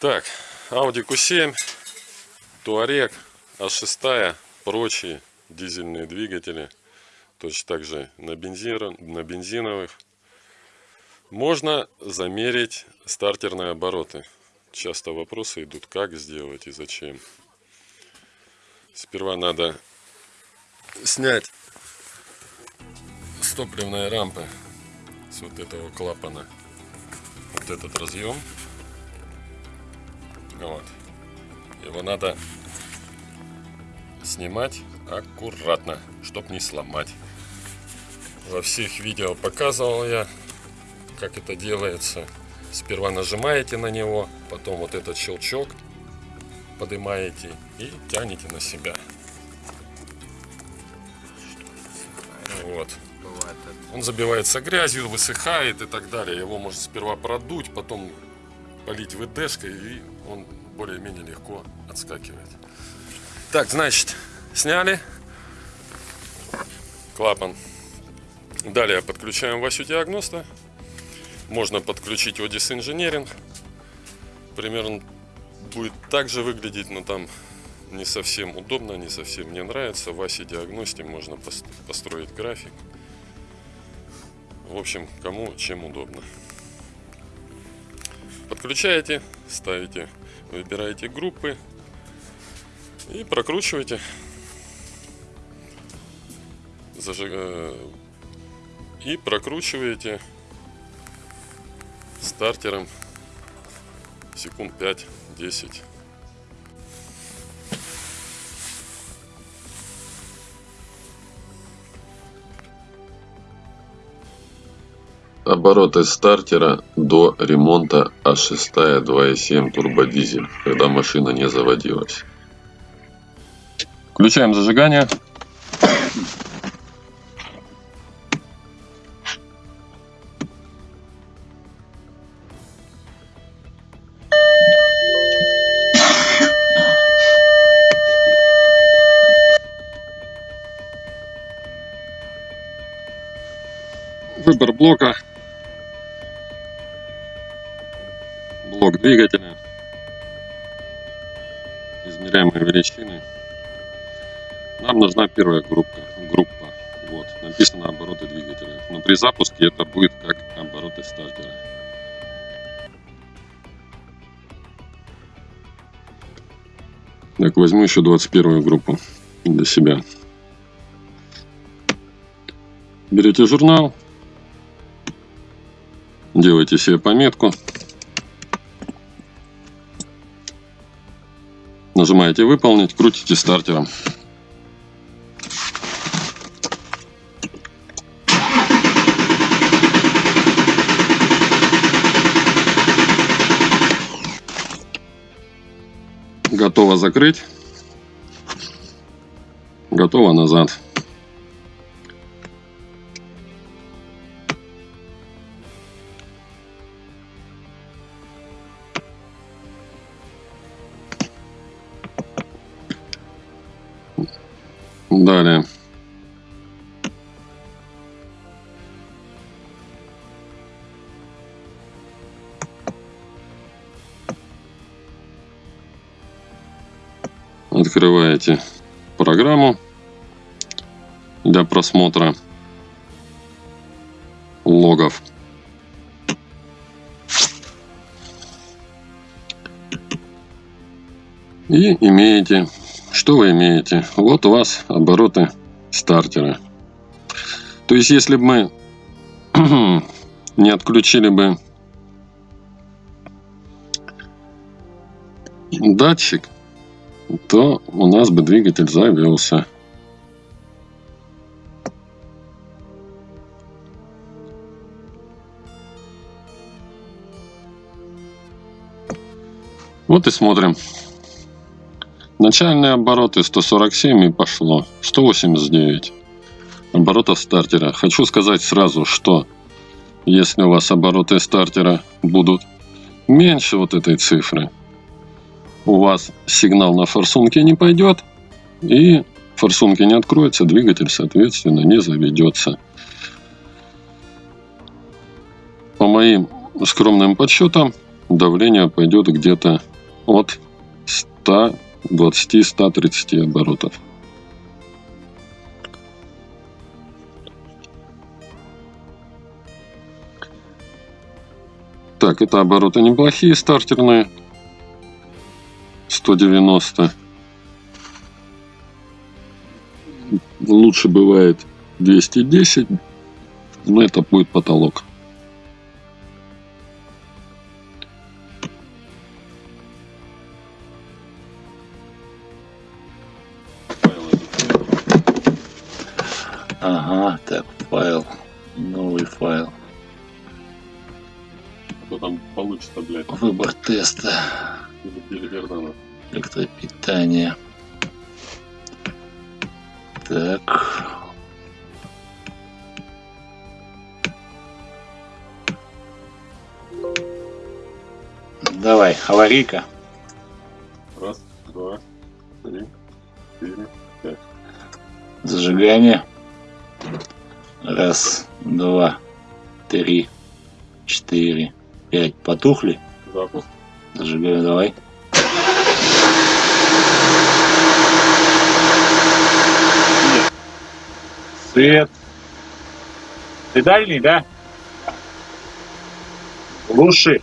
Так, Audi Q7, Touareg, А6, прочие дизельные двигатели, точно так же на, бензин, на бензиновых. Можно замерить стартерные обороты. Часто вопросы идут, как сделать и зачем. Сперва надо снять с топливной рампы с вот этого клапана вот этот разъем. Вот. Его надо снимать аккуратно, чтобы не сломать. Во всех видео показывал я, как это делается. Сперва нажимаете на него, потом вот этот щелчок поднимаете и тянете на себя. Вот. Он забивается грязью, высыхает и так далее. Его можно сперва продуть, потом полить ВДшкой, и он более-менее легко отскакивает. Так, значит, сняли клапан. Далее подключаем Васю диагноста. Можно подключить Odyssey Engineering. Примерно будет так же выглядеть, но там не совсем удобно, не совсем мне нравится. В Васе диагносте можно построить график. В общем, кому чем удобно. Подключаете, ставите, выбираете группы и прокручиваете. Зажиг... Э, и прокручиваете стартером секунд 5-10. Обороты стартера до ремонта А6 2.7 турбодизель, когда машина не заводилась. Включаем зажигание. Выбор блока блок двигателя, измеряемые величины. Нам нужна первая группа. группа. Вот, написано обороты двигателя. Но при запуске это будет как обороты стартера. Так, возьму еще 21 группу для себя. Берете журнал, делайте себе пометку. Нажимаете выполнить, крутите стартером. Готово закрыть. Готово назад. Далее. Открываете программу для просмотра логов. И имеете что вы имеете? Вот у вас обороты стартера. То есть, если бы мы не отключили бы датчик, то у нас бы двигатель завелся. Вот и смотрим. Начальные обороты 147 и пошло. 189 оборотов стартера. Хочу сказать сразу, что если у вас обороты стартера будут меньше вот этой цифры, у вас сигнал на форсунке не пойдет, и форсунки не откроется, двигатель, соответственно, не заведется. По моим скромным подсчетам, давление пойдет где-то от 120-130 оборотов. Так, это обороты неплохие, стартерные. 190. Лучше бывает 210, но это будет потолок. Ага, так, файл. Новый файл. Что там получится, блядь, Выбор теста. Электропитание. Так. Давай, аварийка. Раз, два, три, четыре. Зажигание. Раз, два, три, четыре, пять. Потухли? Запуск. Зажигаю, давай. Свет. Ты дальний, да? Глуши.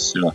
是吧。